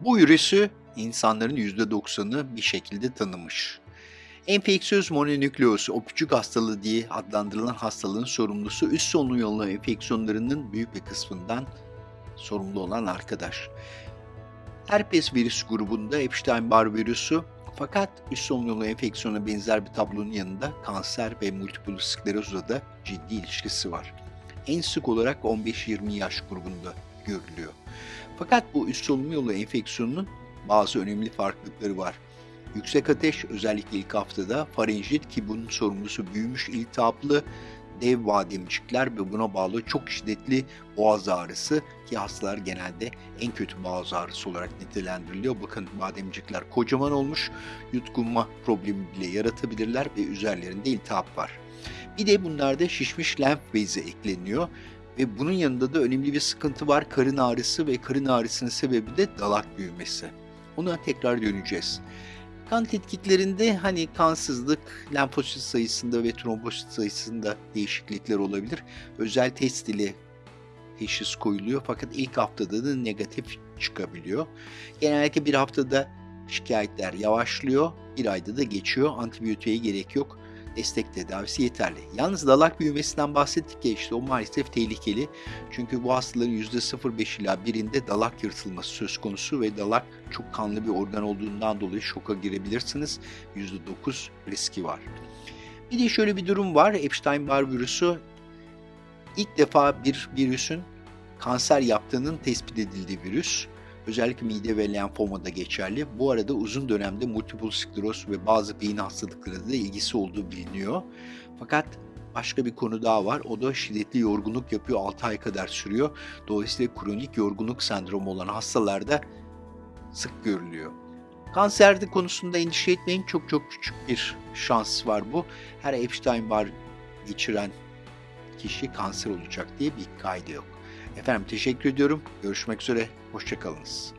Bu virüsü insanların %90'ı bir şekilde tanımış. Enfeksiyöz mononükleoz, öpücük hastalığı diye adlandırılan hastalığın sorumlusu üst solunum yolu enfeksiyonlarının büyük bir kısmından sorumlu olan arkadaş. Herpes virüs grubunda Epstein-Barr virüsü fakat üst solunum yolu enfeksiyona benzer bir tablonun yanında kanser ve multiple sklerozla da ciddi ilişkisi var. En sık olarak 15-20 yaş grubunda görülüyor. Fakat bu üst solunum yolu enfeksiyonunun bazı önemli farklılıkları var. Yüksek ateş özellikle ilk haftada, farenjit ki bunun sorumlusu büyümüş iltihaplı dev bademcikler ve buna bağlı çok şiddetli boğaz ağrısı ki hastalar genelde en kötü boğaz ağrısı olarak nitelendiriliyor. Bakın bademcikler kocaman olmuş, yutkunma problemi bile yaratabilirler ve üzerlerinde iltihap var. Bir de bunlarda şişmiş lenf bezi ekleniyor ve bunun yanında da önemli bir sıkıntı var. Karın ağrısı ve karın ağrısının sebebi de dalak büyümesi. Ona tekrar döneceğiz. Kan tetkiklerinde hani kansızlık, lenfosit sayısında ve trombosit sayısında değişiklikler olabilir. Özel test ile teşhis koyuluyor fakat ilk haftada da negatif çıkabiliyor. Genellikle bir haftada şikayetler yavaşlıyor, bir ayda da geçiyor. Antibiyotiğe gerek yok destek tedavisi yeterli. Yalnız dalak büyümesinden bahsettik ya işte o maalesef tehlikeli. Çünkü bu hastaların %0,5 ila birinde dalak yırtılması söz konusu ve dalak çok kanlı bir organ olduğundan dolayı şoka girebilirsiniz. %9 riski var. Bir de şöyle bir durum var. Epstein-Barr virüsü ilk defa bir virüsün kanser yaptığının tespit edildiği virüs. Özellikle mide ve lenfomada geçerli. Bu arada uzun dönemde multiple skleroz ve bazı beyin hastalıkları da ilgisi olduğu biliniyor. Fakat başka bir konu daha var. O da şiddetli yorgunluk yapıyor. 6 ay kadar sürüyor. Dolayısıyla kronik yorgunluk sendromu olan hastalarda sık görülüyor. Kanserde konusunda endişe etmeyin. Çok çok küçük bir şans var bu. Her Epstein-Barr geçiren kişi kanser olacak diye bir kaydı yok. Efendim teşekkür ediyorum. Görüşmek üzere. Hoşçakalınız.